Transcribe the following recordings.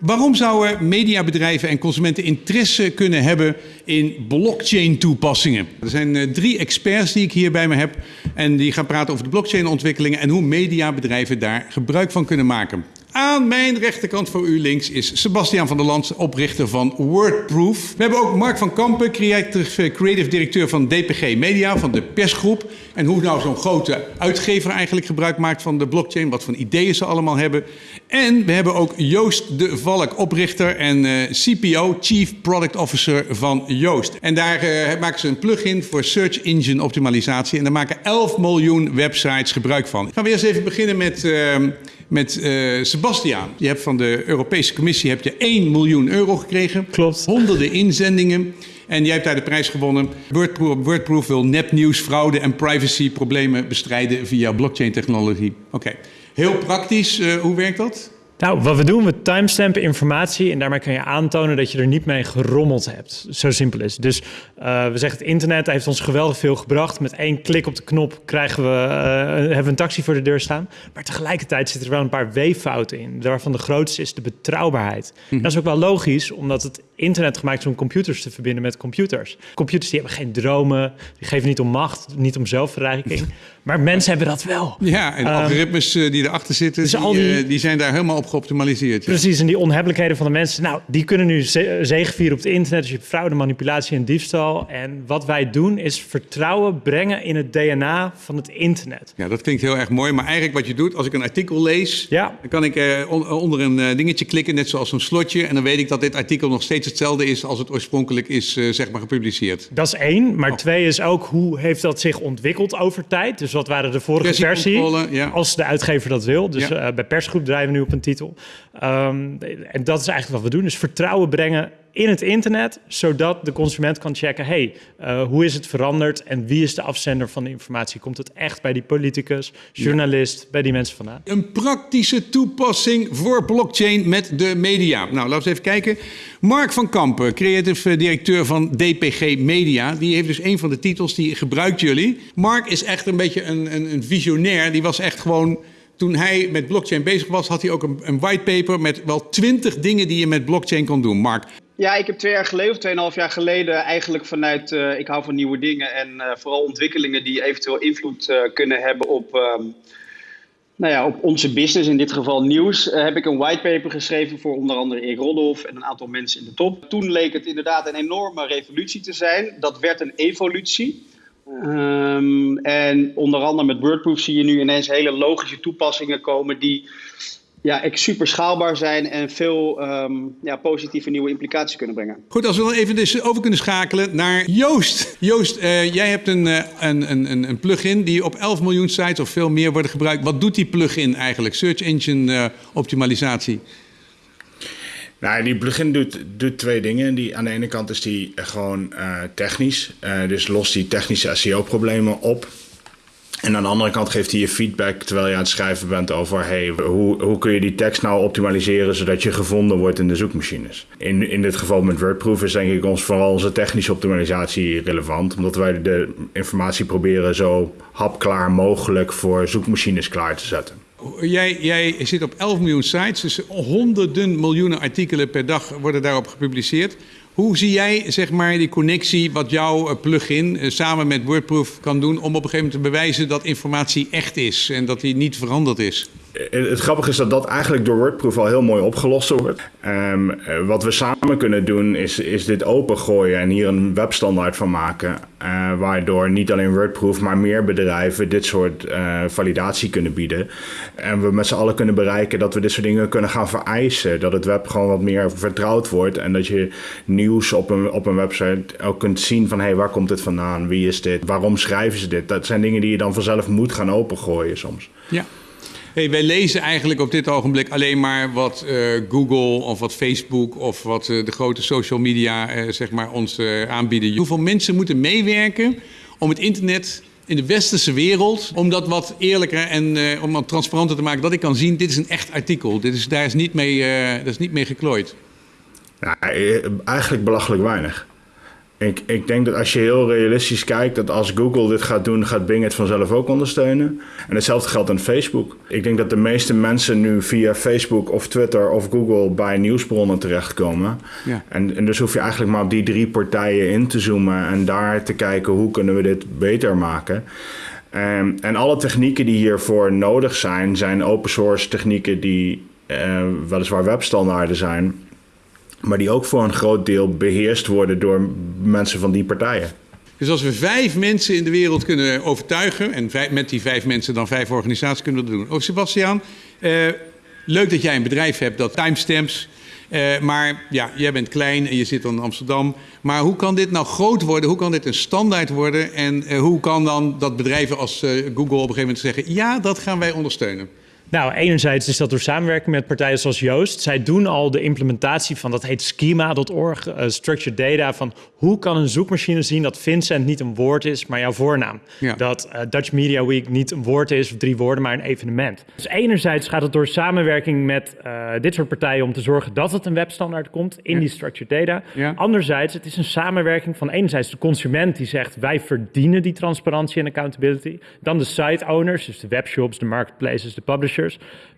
waarom zouden mediabedrijven en consumenten interesse kunnen hebben in blockchain toepassingen? Er zijn uh, drie experts die ik hier bij me heb en die gaan praten over de blockchain ontwikkelingen en hoe mediabedrijven daar gebruik van kunnen maken. Aan mijn rechterkant voor u links is Sebastian van der Land, oprichter van Wordproof. We hebben ook Mark van Kampen, creative, creative directeur van DPG Media, van de persgroep. En hoe nou zo'n grote uitgever eigenlijk gebruik maakt van de blockchain, wat voor ideeën ze allemaal hebben. En we hebben ook Joost de Valk, oprichter en uh, eh, CPO, Chief Product Officer van Joost. En daar uh, maken ze een plugin voor search engine optimalisatie. En daar maken 11 miljoen websites gebruik van. Gaan we eerst even beginnen met... Uh, met uh, Sebastiaan. Je hebt van de Europese Commissie heb je 1 miljoen euro gekregen. Klopt. Honderden inzendingen. En jij hebt daar de prijs gewonnen. Wordproof, Wordproof wil nepnieuws, fraude en privacyproblemen bestrijden via blockchain technologie. Oké. Heel praktisch, uh, hoe werkt dat? Nou, wat we doen, we timestampen informatie en daarmee kan je aantonen dat je er niet mee gerommeld hebt. Zo simpel is Dus uh, we zeggen het internet heeft ons geweldig veel gebracht. Met één klik op de knop krijgen we, uh, hebben we een taxi voor de deur staan. Maar tegelijkertijd zitten er wel een paar weeffouten in. Waarvan de grootste is de betrouwbaarheid. Hm. Dat is ook wel logisch, omdat het internet gemaakt is om computers te verbinden met computers. Computers die hebben geen dromen, die geven niet om macht, niet om zelfverrijking. Maar mensen hebben dat wel. Ja, en de ehm, algoritmes uh, die erachter zitten, dus die, die, die, zijn daar helemaal op geoptimaliseerd. Precies, en die onhebbelijkheden van de mensen, nou, die kunnen nu ze zegevieren op het internet. Dus je hebt fraude, manipulatie en diefstal. En wat wij doen is vertrouwen brengen in het DNA van het internet. Ja, dat klinkt heel erg mooi. Maar eigenlijk wat je doet, als ik een artikel lees, ja. dan kan ik uh, onder een uh, dingetje klikken, net zoals een slotje. En dan weet ik dat dit artikel nog steeds hetzelfde is als het oorspronkelijk is, uh, zeg maar, gepubliceerd. Dat is één. Maar oh. twee is ook, hoe heeft dat zich ontwikkeld over tijd? Dus wat waren de vorige versie? Ja. Als de uitgever dat wil. Dus ja. bij persgroep drijven we nu op een titel. Um, en dat is eigenlijk wat we doen, is vertrouwen brengen in het internet, zodat de consument kan checken, hey, uh, hoe is het veranderd en wie is de afzender van de informatie? Komt het echt bij die politicus, journalist, bij die mensen vandaan? Een praktische toepassing voor blockchain met de media. Nou, laten we even kijken. Mark van Kampen, creative directeur van DPG Media, die heeft dus een van de titels, die gebruikt jullie. Mark is echt een beetje een, een, een visionair, die was echt gewoon toen hij met blockchain bezig was, had hij ook een, een whitepaper met wel twintig dingen die je met blockchain kon doen. Mark. Ja, ik heb twee jaar geleden of tweeënhalf jaar geleden eigenlijk vanuit uh, ik hou van nieuwe dingen en uh, vooral ontwikkelingen die eventueel invloed uh, kunnen hebben op, um, nou ja, op onze business, in dit geval nieuws, heb ik een whitepaper geschreven voor onder andere Erik Rodolf en een aantal mensen in de top. Toen leek het inderdaad een enorme revolutie te zijn. Dat werd een evolutie. Um, en onder andere met WordProof zie je nu ineens hele logische toepassingen komen die ja, super schaalbaar zijn en veel um, ja, positieve nieuwe implicaties kunnen brengen. Goed, als we dan even dus over kunnen schakelen naar Joost. Joost, uh, jij hebt een, uh, een, een, een plugin die op 11 miljoen sites of veel meer wordt gebruikt. Wat doet die plugin eigenlijk? Search engine uh, optimalisatie. Nou, die plugin doet, doet twee dingen. Die, aan de ene kant is die gewoon uh, technisch. Uh, dus lost die technische SEO-problemen op. En aan de andere kant geeft hij je feedback terwijl je aan het schrijven bent over hey, hoe, hoe kun je die tekst nou optimaliseren zodat je gevonden wordt in de zoekmachines. In, in dit geval met WordProof is denk ik ons vooral onze technische optimalisatie relevant, omdat wij de informatie proberen zo hapklaar mogelijk voor zoekmachines klaar te zetten. Jij, jij zit op 11 miljoen sites, dus honderden miljoenen artikelen per dag worden daarop gepubliceerd. Hoe zie jij zeg maar, die connectie wat jouw eh, plugin uh, samen met WordProof kan doen om op een gegeven moment te bewijzen dat informatie echt is en dat die niet veranderd is? Eh, het grappige is dat dat eigenlijk door WordProof al heel mooi opgelost wordt. Um, wat we samen kunnen doen is, is dit opengooien en hier een webstandaard van maken. Uh, waardoor niet alleen WordProof, maar meer bedrijven dit soort validatie kunnen bieden. En we met z'n allen kunnen bereiken dat we dit soort dingen kunnen gaan vereisen. Dat het web gewoon wat meer vertrouwd wordt. En dat je nieuws op een, op een website ook kunt zien van... hé, hey, waar komt dit vandaan? Wie is dit? Waarom schrijven ze dit? Dat zijn dingen die je dan vanzelf moet gaan opengooien soms. Ja. Wij lezen eigenlijk op dit ogenblik alleen maar wat uh, Google of wat Facebook of wat uh, de grote social media uh, zeg maar ons aanbieden. Hoeveel mensen moeten meewerken om het internet in de westerse wereld, om dat wat eerlijker en om wat transparanter te maken, dat ik kan zien, dit is een echt artikel. Dit is, daar is niet mee, dat is niet mee geklooid. Ja, eigenlijk belachelijk weinig. Ik, ik denk dat als je heel realistisch kijkt, dat als Google dit gaat doen, gaat Bing het vanzelf ook ondersteunen. En hetzelfde geldt aan Facebook. Ik denk dat de meeste mensen nu via Facebook of Twitter of Google bij nieuwsbronnen terechtkomen. Ja. En, en dus hoef je eigenlijk maar op die drie partijen in te zoomen en daar te kijken hoe kunnen we dit beter maken. Um, en alle technieken die hiervoor nodig zijn, zijn open source technieken die uh, weliswaar webstandaarden zijn maar die ook voor een groot deel beheerst worden door mensen van die partijen. Dus als we vijf mensen in de wereld kunnen overtuigen, en met die vijf mensen dan vijf organisaties kunnen we dat doen. Oh, Sebastiaan, uh, leuk dat jij een bedrijf hebt dat timestamps. Uh, maar ja, jij bent klein en je zit dan in Amsterdam. Maar hoe kan dit nou groot worden? Hoe kan dit een standaard worden? En uh, hoe kan dan dat bedrijven als Google op een gegeven moment zeggen: ja, dat gaan wij ondersteunen? Nou, enerzijds is dat door samenwerking met partijen zoals Joost. Zij doen al de implementatie van, dat heet schema.org, uh, structured data, van hoe kan een zoekmachine zien dat Vincent niet een woord is, maar jouw voornaam. Ja. Dat uh, Dutch Media Week niet een woord is of drie woorden, maar een evenement. Dus enerzijds gaat het door samenwerking met uh, dit soort partijen om te zorgen dat het een webstandaard komt in ja. die structured data. Ja. Anderzijds, het is een samenwerking van enerzijds de consument die zegt wij verdienen die transparantie en accountability. Dan de site owners, dus de webshops, de marketplaces, de publishers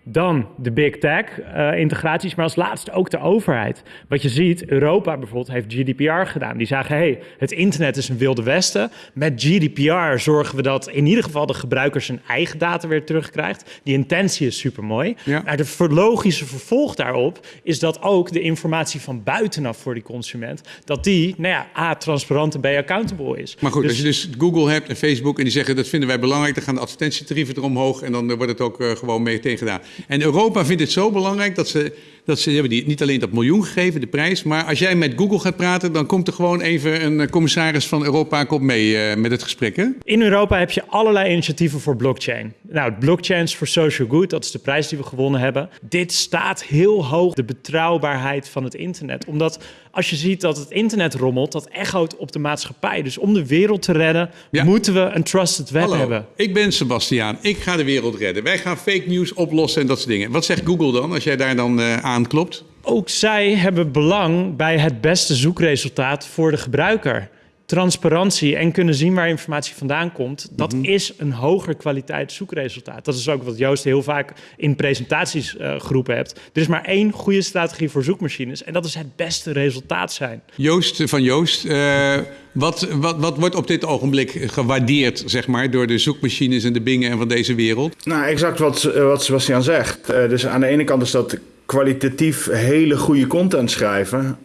dan de big tech uh, integraties, maar als laatste ook de overheid. Wat je ziet, Europa bijvoorbeeld heeft GDPR gedaan. Die zagen, hey, het internet is een wilde westen. Met GDPR zorgen we dat in ieder geval de gebruiker zijn eigen data weer terugkrijgt. Die intentie is super mooi. Ja. Maar de logische vervolg daarop is dat ook de informatie van buitenaf voor die consument, dat die, nou ja, A, transparant en B, accountable is. Maar goed, dus, als je dus Google hebt en Facebook en die zeggen dat vinden wij belangrijk, dan gaan de advertentietarieven eromhoog en dan wordt het ook uh, gewoon mee tegen gedaan. En Europa vindt het zo belangrijk dat ze, dat ze hebben die niet alleen dat miljoen gegeven, de prijs, maar als jij met Google gaat praten, dan komt er gewoon even een commissaris van Europa komt mee uh, met het gesprek. Hè? In Europa heb je allerlei initiatieven voor blockchain. Nou, blockchains for social good, dat is de prijs die we gewonnen hebben. Dit staat heel hoog, de betrouwbaarheid van het internet. Omdat als je ziet dat het internet rommelt, dat echoot op de maatschappij. Dus om de wereld te redden, ja. moeten we een trusted web Hallo, hebben. Ik ben Sebastiaan, ik ga de wereld redden. Wij gaan fake news oplossen en dat soort dingen. Wat zegt Google dan als jij daar dan uh, aanklopt? Ook zij hebben belang bij het beste zoekresultaat voor de gebruiker transparantie en kunnen zien waar informatie vandaan komt, dat mm-hmm. is een hoger kwaliteit zoekresultaat. Dat is ook wat Joost heel vaak in presentaties uh, geroepen hebt. Er is maar één goede strategie voor zoekmachines en dat is het beste resultaat zijn. Joost van Joost, uh, wat, wat, wat wordt op dit ogenblik gewaardeerd zeg maar, door de zoekmachines en de bingen en van deze wereld? Nou, exact wat, wat Sebastian zegt. Uh, dus aan de ene kant is dat kwalitatief hele goede content schrijven.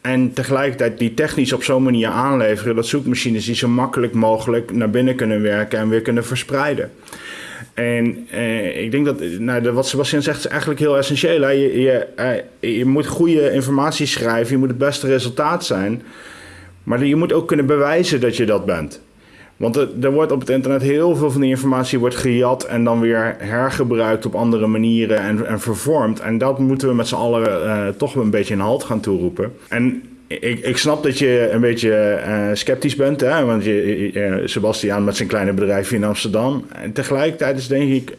En tegelijkertijd die technisch op zo'n manier aanleveren dat zoekmachines die zo makkelijk mogelijk naar binnen kunnen werken en weer kunnen verspreiden. En eh, ik denk dat nou, wat Sebastian zegt is eigenlijk heel essentieel. Hè? Je, je, eh, je moet goede informatie schrijven, je moet het beste resultaat zijn. Maar je moet ook kunnen bewijzen dat je dat bent. Want er, wordt op het internet heel veel van die informatie wordt gejat en dan weer hergebruikt op andere manieren en, en vervormd. En dat moeten we met z'n allen uh, toch een beetje in halt gaan toeroepen. En ik, ik snap dat je een beetje uh, sceptisch bent, hè? want je, uh, Sebastiaan met zijn kleine bedrijfje in Amsterdam. En tegelijkertijd is denk ik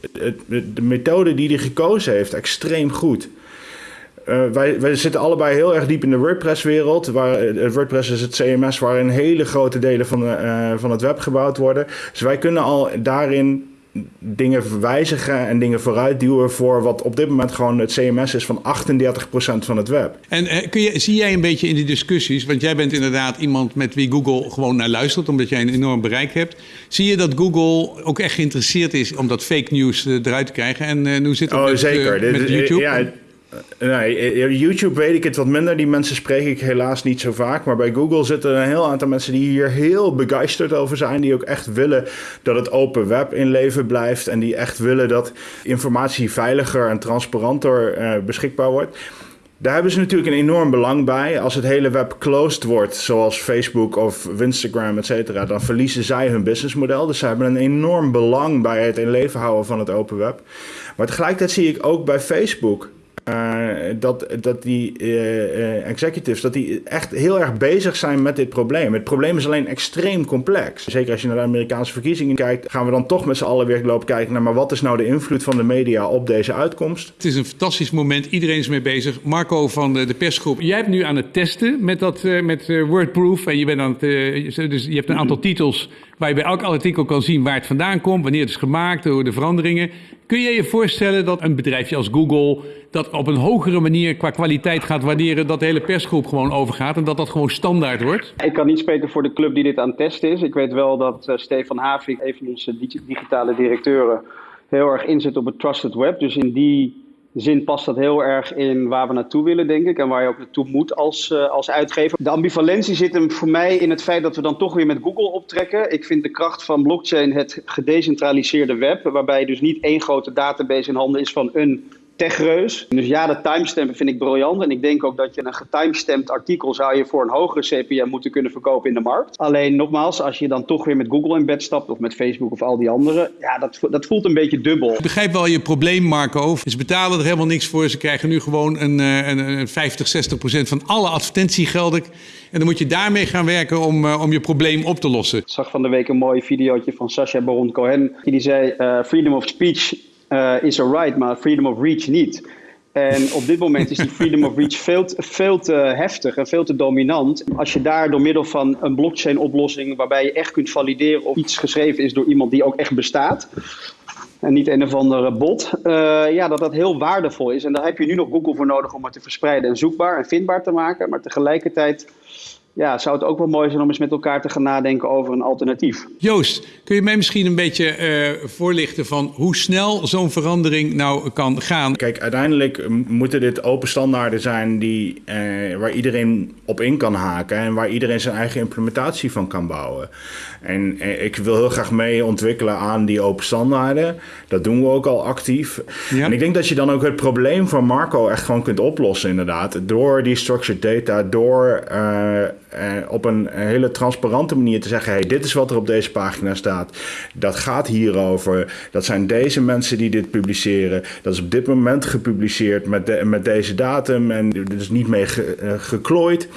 de methode die hij gekozen heeft extreem goed. Uh, wij, wij zitten allebei heel erg diep in de WordPress-wereld. Waar, uh, WordPress is het CMS waarin hele grote delen van, uh, van het web gebouwd worden. Dus wij kunnen al daarin dingen wijzigen en dingen vooruitduwen voor wat op dit moment gewoon het CMS is van 38% van het web. En kun je, zie jij een beetje in die discussies, want jij bent inderdaad iemand met wie Google gewoon naar luistert, omdat jij een enorm bereik hebt. Zie je dat Google ook echt geïnteresseerd is om dat fake news eruit te krijgen? En hoe zit het oh, met, zeker. met YouTube? Ja, Nee, YouTube weet ik het wat minder. Die mensen spreek ik helaas niet zo vaak. Maar bij Google zitten een heel aantal mensen die hier heel begeisterd over zijn. Die ook echt willen dat het open web in leven blijft. En die echt willen dat informatie veiliger en transparanter beschikbaar wordt. Daar hebben ze natuurlijk een enorm belang bij. Als het hele web closed wordt, zoals Facebook of Instagram, et cetera, dan verliezen zij hun businessmodel. Dus ze hebben een enorm belang bij het in leven houden van het open web. Maar tegelijkertijd zie ik ook bij Facebook uh, dat, dat die uh, executives dat die echt heel erg bezig zijn met dit probleem. Het probleem is alleen extreem complex. Zeker als je naar de Amerikaanse verkiezingen kijkt, gaan we dan toch met z'n allen weer lopen kijken naar maar wat is nou de invloed van de media op deze uitkomst. Het is een fantastisch moment, iedereen is mee bezig. Marco van de, de persgroep, jij hebt nu aan het testen met, dat, met Wordproof en je, bent aan het, dus je hebt een aantal titels waar je bij elk artikel kan zien waar het vandaan komt, wanneer het is gemaakt, door de veranderingen. Kun je je voorstellen dat een bedrijfje als Google dat op een hogere manier qua kwaliteit gaat waarderen, dat de hele persgroep gewoon overgaat en dat dat gewoon standaard wordt? Ik kan niet spreken voor de club die dit aan het testen is. Ik weet wel dat uh, Stefan Havik, een van onze digitale directeuren, heel erg inzet op het trusted web. Dus in die zin past dat heel erg in waar we naartoe willen, denk ik. En waar je ook naartoe moet als, uh, als uitgever. De ambivalentie zit hem voor mij in het feit dat we dan toch weer met Google optrekken. Ik vind de kracht van blockchain het gedecentraliseerde web. Waarbij dus niet één grote database in handen is van een techreus. Dus ja, de timestampen vind ik briljant. En ik denk ook dat je een getimestampt artikel zou je voor een hogere CPM moeten kunnen verkopen in de markt. Alleen nogmaals, als je dan toch weer met Google in bed stapt of met Facebook of al die andere, ja, dat, dat voelt een beetje dubbel. Ik begrijp wel je probleem, Marco. Ze betalen er helemaal niks voor. Ze krijgen nu gewoon een, eh, een, een 50, 60 procent van alle advertentiegelden. En dan moet je daarmee gaan werken om, uh, om je probleem op te lossen. Ik zag van de week een mooi videootje van Sacha Baron Cohen. Die zei, uh, freedom of speech uh, is right, maar freedom of reach niet. En op dit moment is die freedom of reach veel, veel te heftig en veel te dominant. Als je daar door middel van een blockchain-oplossing, waarbij je echt kunt valideren of iets geschreven is door iemand die ook echt bestaat, en niet een of andere bot, uh, ja, dat dat heel waardevol is. En daar heb je nu nog Google voor nodig om het te verspreiden en zoekbaar en vindbaar te maken. Maar tegelijkertijd ja, zou het ook wel mooi zijn om eens met elkaar te gaan nadenken over een alternatief. Joost, kun je mij misschien een beetje uh, voorlichten van hoe snel zo'n verandering nou kan gaan? Kijk, uiteindelijk moeten dit open standaarden zijn die, uh, waar iedereen op in kan haken en waar iedereen zijn eigen implementatie van kan bouwen. En uh, ik wil heel graag mee ontwikkelen aan die open standaarden. Dat doen we ook al actief. Ja. En ik denk dat je dan ook het probleem van Marco echt gewoon kunt oplossen, inderdaad. Door die structured data, door uh, op een hele transparante manier te zeggen: hey, dit is wat er op deze pagina staat. Dat gaat hierover. Dat zijn deze mensen die dit publiceren. Dat is op dit moment gepubliceerd met, met deze datum en er is niet mee ge, uh, geklooid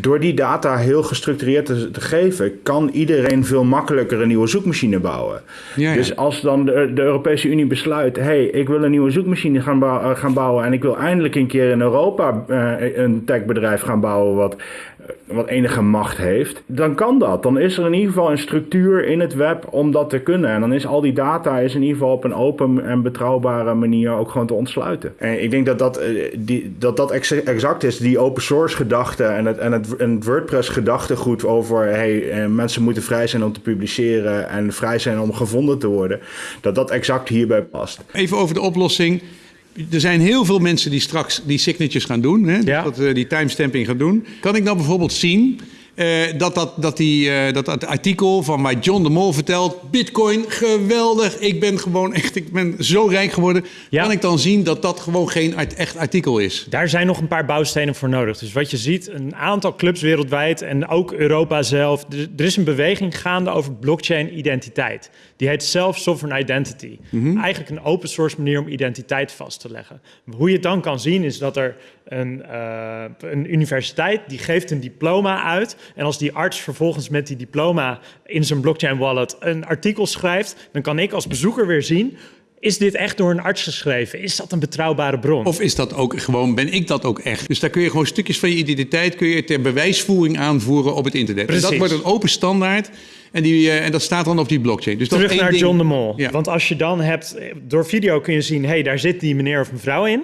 door die data heel gestructureerd te, te, geven, kan iedereen veel makkelijker een nieuwe zoekmachine bouwen. Ja, ja. Dus als dan de, de, Europese Unie besluit: hey, ik wil een nieuwe zoekmachine gaan, bouwen, uh, gaan bouwen en ik wil eindelijk een keer in Europa uh, een techbedrijf gaan bouwen wat wat enige macht heeft, dan kan dat. Dan is er in ieder geval een structuur in het web om dat te kunnen. En dan is al die data is in ieder geval op een open en betrouwbare manier ook gewoon te ontsluiten. En ik denk dat dat, die, dat, dat exact is, die open source gedachte en het, en het, en het WordPress gedachtegoed over hey, mensen moeten vrij zijn om te publiceren en vrij zijn om gevonden te worden, dat dat exact hierbij past. Even over de oplossing er zijn heel veel mensen die straks die signatures gaan doen, hè, ja. dat, uh, die timestamping gaan doen. Kan ik nou bijvoorbeeld zien uh, dat, dat, dat, die, uh, dat dat artikel van mij John de Mol vertelt... Bitcoin, geweldig, ik ben gewoon echt ik ben zo rijk geworden. Ja. Kan ik dan zien dat dat gewoon geen echt artikel is? Daar zijn nog een paar bouwstenen voor nodig. Dus wat je ziet, een aantal clubs wereldwijd en ook Europa zelf... er is een beweging gaande over blockchain-identiteit. Die heet Self-Sovereign Identity. Mm -hmm. Eigenlijk een open source manier om identiteit vast te leggen. Hoe je het dan kan zien is dat er een, uh, een universiteit die geeft een diploma uit. En als die arts vervolgens met die diploma in zijn blockchain wallet een artikel schrijft, dan kan ik als bezoeker weer zien. Is dit echt door een arts geschreven? Is dat een betrouwbare bron? Of is dat ook gewoon, ben ik dat ook echt? Dus daar kun je gewoon stukjes van je identiteit kun je ter bewijsvoering aanvoeren op het internet. Precies. En dat wordt een open standaard. En, die, uh, en dat staat dan op die blockchain. Dus Terug dat naar ding... John de Mol. Ja. Want als je dan hebt, door video kun je zien, hé, hey, daar zit die meneer of mevrouw in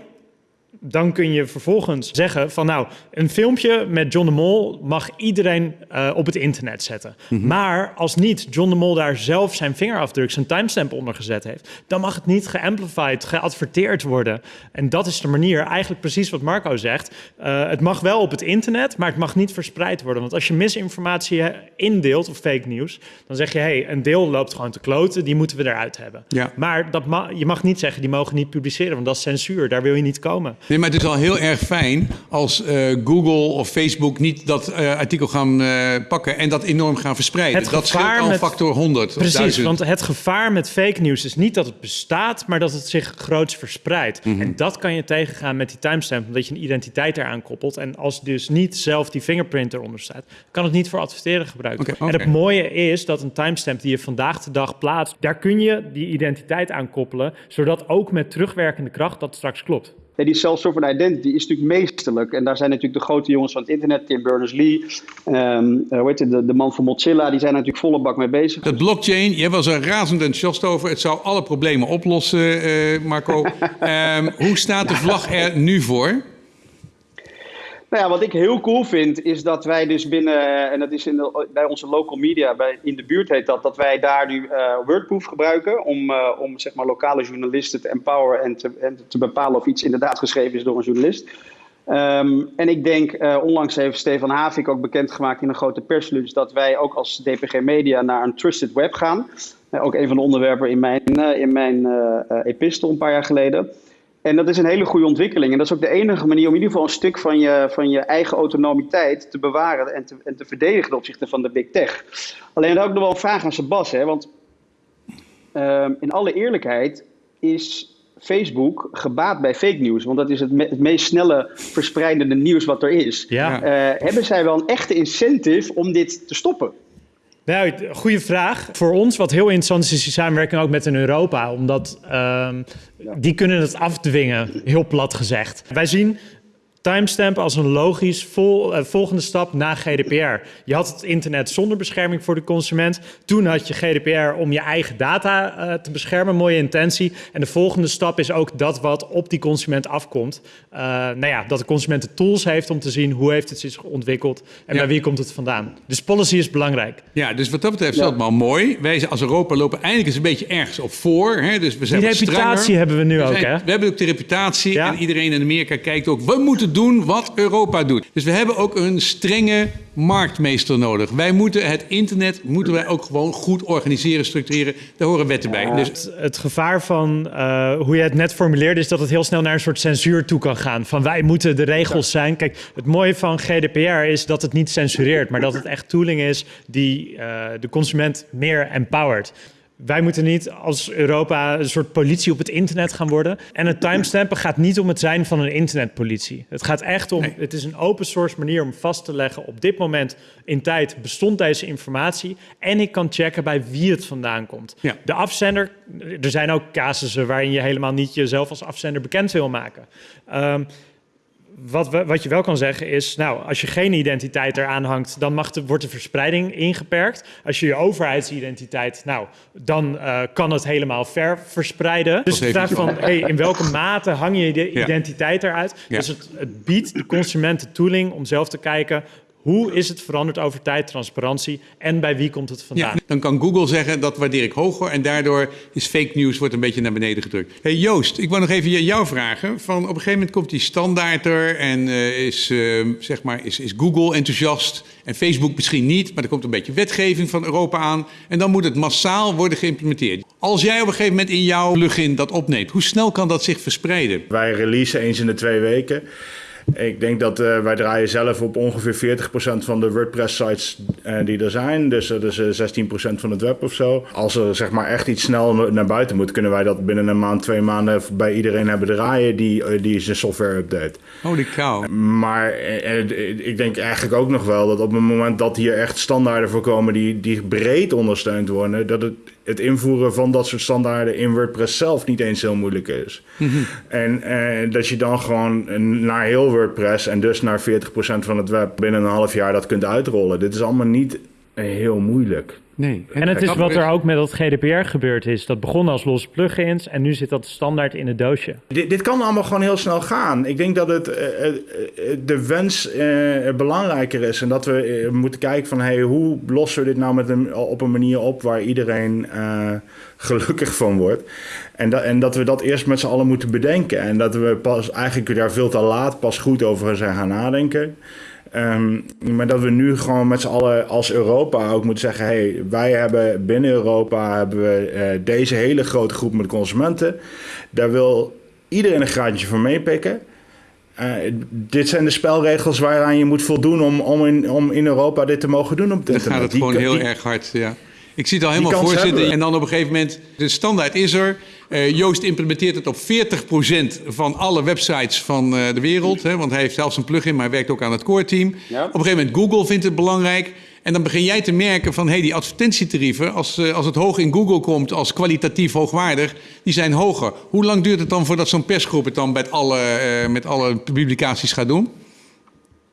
dan kun je vervolgens zeggen van nou, een filmpje met John de Mol mag iedereen uh, op het internet zetten. Mm -hmm. Maar als niet John de Mol daar zelf zijn vingerafdruk, zijn timestamp onder gezet heeft, dan mag het niet geamplified, geadverteerd worden. En dat is de manier, eigenlijk precies wat Marco zegt. Uh, het mag wel op het internet, maar het mag niet verspreid worden. Want als je misinformatie indeelt of fake nieuws, dan zeg je hé, hey, een deel loopt gewoon te kloten, die moeten we eruit hebben. Ja. Maar dat ma je mag niet zeggen, die mogen niet publiceren, want dat is censuur, daar wil je niet komen. Nee, maar het is al heel erg fijn als uh, Google of Facebook niet dat uh, artikel gaan uh, pakken en dat enorm gaan verspreiden. Het dat scheelt al met, factor 100. Precies, want het gevaar met fake news is niet dat het bestaat, maar dat het zich groots verspreidt. Mm -hmm. En dat kan je tegengaan met die timestamp, omdat je een identiteit eraan koppelt. En als dus niet zelf die fingerprint eronder staat, kan het niet voor adverteren gebruikt worden. Okay, okay. En het mooie is dat een timestamp die je vandaag de dag plaatst, daar kun je die identiteit aan koppelen, zodat ook met terugwerkende kracht dat straks klopt. Ja, die self-sovereign identity is natuurlijk meesterlijk. En daar zijn natuurlijk de grote jongens van het internet, Tim Berners-Lee, um, hoe heet het, de, de, man van Mozilla, die zijn natuurlijk volle bak mee bezig. Het blockchain, jij was er razend enthousiast over. Het zou alle problemen oplossen, uh, Marco. um, hoe staat de vlag er nu voor? Nou ja, wat ik heel cool vind, is dat wij dus binnen, en dat is in de, bij onze local media, bij, in de buurt heet dat, dat wij daar nu uh, Wordproof gebruiken om, uh, om zeg maar lokale journalisten te empoweren en te, en te bepalen of iets inderdaad geschreven is door een journalist. Um, en ik denk, onlangs heeft Stefan Havik ook bekendgemaakt in een grote persluis dat wij ook als DPG Media naar een trusted web gaan. ook een van de onderwerpen in mijn, in mijn epistel een paar jaar geleden. En dat is een hele goede ontwikkeling. En dat is ook de enige manier om in ieder geval een stuk van je, van je eigen autonomiteit te bewaren en te, en te verdedigen ten opzichte van de big tech. Alleen daar ook nog wel een vraag aan Sebas, hè? want uh, in alle eerlijkheid is Facebook gebaat bij fake news, want dat is het, me het meest snelle verspreidende nieuws wat er is. Ja. Uh, hebben zij wel een echte incentive om dit te stoppen? Nou, goede vraag. Voor ons, wat heel interessant is, is die samenwerking ook met in Europa. Omdat um, die kunnen het afdwingen, heel plat gezegd. Wij zien timestamp als een logisch vol, uh, volgende stap na GDPR. Je had het internet zonder bescherming voor de consument. Toen had je GDPR om je eigen data uh, te beschermen, mooie intentie. En de volgende stap is ook dat wat op die consument afkomt. Uh, nou ja, dat de consument de tools heeft om te zien hoe heeft het zich ontwikkeld en ja. bij wie komt het vandaan. Dus policy is belangrijk. Ja, dus wat dat betreft is dat maar mooi. Wij als Europa lopen eindelijk eens een beetje ergens op voor. Hè? Dus we zijn die reputatie strenger. hebben we nu we ook, hè? We hebben ook de reputatie ja. en iedereen in Amerika kijkt ook, we moeten doen wat Europa doet. Dus we hebben ook een strenge marktmeester nodig. Wij moeten het internet moeten wij ook gewoon goed organiseren, structureren. Daar horen wetten bij. Ja. Dus het, het, gevaar van uh, hoe je het net formuleerde is dat het heel snel naar een soort censuur toe kan gaan. Van wij moeten de regels zijn. Kijk, het mooie van GDPR is dat het niet censureert, maar dat het echt tooling is die uh, de consument meer empowert. Wij moeten niet als Europa een soort politie op het internet gaan worden. En het timestampen gaat niet om het zijn van een internetpolitie. Het gaat echt om, nee. het is een open source manier om vast te leggen... op dit moment in tijd bestond deze informatie... en ik kan checken bij wie het vandaan komt. Ja. De afzender, er zijn ook casussen waarin je helemaal niet jezelf als afzender bekend wil maken. Um, wat, we, wat je wel kan zeggen is, nou, als je geen identiteit eraan hangt, dan mag de, wordt de verspreiding ingeperkt. Als je je overheidsidentiteit, nou, dan uh, kan het helemaal ver verspreiden. Dus de vraag van, hey, in welke mate hang je de identiteit eruit? Ja. Dus het, het biedt de consument de tooling om zelf te kijken, hoe is het veranderd over tijd, transparantie en bij wie komt het vandaan? Ja, dan kan Google zeggen dat waardeer ik hoger en daardoor is fake news wordt een beetje naar beneden gedrukt. Hey Joost, ik wil nog even jou vragen. Van op een gegeven moment komt die standaard er en uh, is, uh, zeg maar, is, is Google enthousiast en Facebook misschien niet, maar er komt een beetje wetgeving van Europa aan en dan moet het massaal worden geïmplementeerd. Als jij op een gegeven moment in jouw plugin dat opneemt, hoe snel kan dat zich verspreiden? Wij releasen eens in de twee weken. Ik denk dat uh, wij draaien zelf op ongeveer 40% van de WordPress-sites uh, die er zijn. Dus dat is uh, 16% van het web of zo. Als er zeg maar echt iets snel naar buiten moet, kunnen wij dat binnen een maand, twee maanden bij iedereen hebben draaien die, die zijn software update. Holy cow. Maar ik denk eigenlijk ook nog wel dat op het moment dat hier echt standaarden voorkomen die, die breed ondersteund worden, dat het het invoeren van dat soort standaarden in WordPress zelf niet eens heel moeilijk is. Mhm. En dat je dan gewoon naar heel WordPress en dus naar 40% van het web binnen een half jaar dat kunt uitrollen. Dit is allemaal niet heel moeilijk. Nee. En het is wat er ook met dat GDPR gebeurd is. Dat begon als losse plugins en nu zit dat standaard in het doosje. Dit, dit kan allemaal gewoon heel snel gaan. Ik denk dat het, uh, de wens uh, belangrijker is. En dat we moeten kijken van hey, hoe lossen we dit nou met een, op een manier op waar iedereen gelukkig van wordt. En, dat, en dat we dat eerst met z'n allen moeten bedenken. En dat we pas eigenlijk daar veel te laat pas goed over zijn gaan nadenken. Um, maar dat we nu gewoon met z'n allen als Europa ook moeten zeggen: hey, wij hebben binnen Europa hebben we uh, deze hele grote groep met consumenten. Daar wil iedereen een graadje van meepikken. eh, dit zijn de spelregels waaraan je moet voldoen om, om, in, om in Europa dit te mogen doen op het Dan internet. gaat het Die gewoon heel die- erg hard, ja. Ik zie het al helemaal kans voor hebben zitten. we. En dan op een gegeven moment, de standaard is er. Eh, Joost implementeert het op 40% van alle websites van eh, de wereld. Hè, want hij heeft zelfs een plugin, maar hij werkt ook aan het core team. Ja. Op een gegeven moment Google vindt het belangrijk. En dan begin jij te merken van, hé, hey, die advertentietarieven... Als, eh, als het hoog in Google komt als kwalitatief hoogwaardig, die zijn hoger. Hoe lang duurt het dan voordat zo'n persgroep het dan met alle, met alle publicaties gaat doen?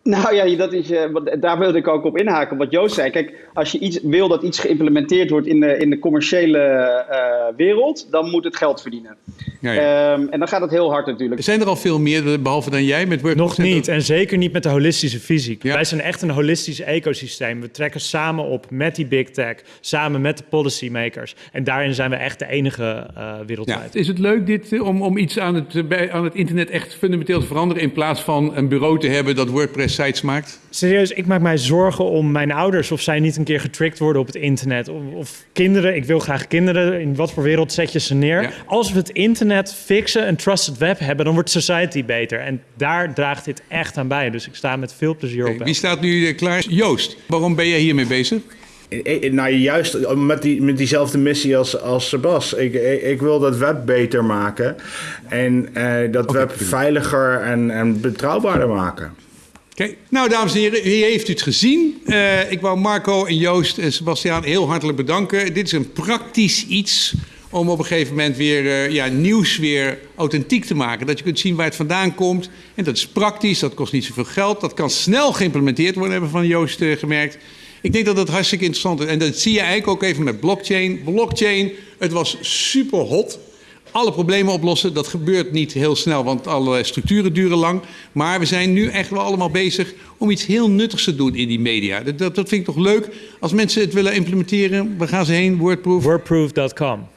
Nou ja, dat is, eh, daar wilde ik ook op inhaken, wat Joost zei. Kijk, als je iets wil dat iets geïmplementeerd wordt in de, in de commerciële eh, wereld, dan moet het geld verdienen. Ja, ja. Ehm, en dan gaat het heel hard natuurlijk. Zijn er al veel meer, behalve dan jij, met WordPress? Nog niet en zeker niet met de holistische fysiek. Ja. Wij zijn echt een holistisch ecosysteem. We trekken samen op met die big tech, samen met de policymakers. En daarin zijn we echt de enige eh, Ja. wereldwijd. Is het leuk dit, eh, om, om iets aan het, eh, bij, aan het internet echt fundamenteel te veranderen... in plaats van een bureau te hebben dat WordPress-sites maakt? Serieus, ik maak mij zorgen om mijn ouders of zij niet een keer getricked worden op het internet. Of, of kinderen, ik wil graag kinderen. In wat voor wereld zet je ze neer? Ja. Als we het internet fixen, een trusted web hebben, dan wordt society beter. En daar draagt dit echt aan bij. Dus ik sta met veel plezier op. Wie staat nu eh, klaar? Joost, waarom ben jij hiermee bezig? Ik- ik- Nou, juist met, die, met diezelfde missie als, als Sebas. Ik, ik, ik wil dat web beter maken. En eh, dat web veiliger en, en betrouwbaarder maken. Nou, dames en heren, hier heeft het gezien. Eh, ik wou Marco en Joost en Sebastiaan heel hartelijk bedanken. Dit is een praktisch iets om op een gegeven moment weer eh, ja, nieuws weer authentiek te maken. Dat je kunt zien waar het vandaan komt. En dat is praktisch, dat kost niet zoveel geld. Dat kan snel geïmplementeerd worden, hebben we van Joost eh, gemerkt. Ik denk dat dat hartstikke interessant is. En dat zie je eigenlijk ook even met blockchain. Blockchain, het was super hot alle problemen oplossen. Dat gebeurt niet heel snel, want alle structuren duren lang. Maar we zijn nu echt wel allemaal bezig om iets heel nuttigs te doen in die media. Dat, dat, dat vind ik toch leuk. Als mensen het willen implementeren, waar gaan ze heen? Wordproof. Wordproof.com.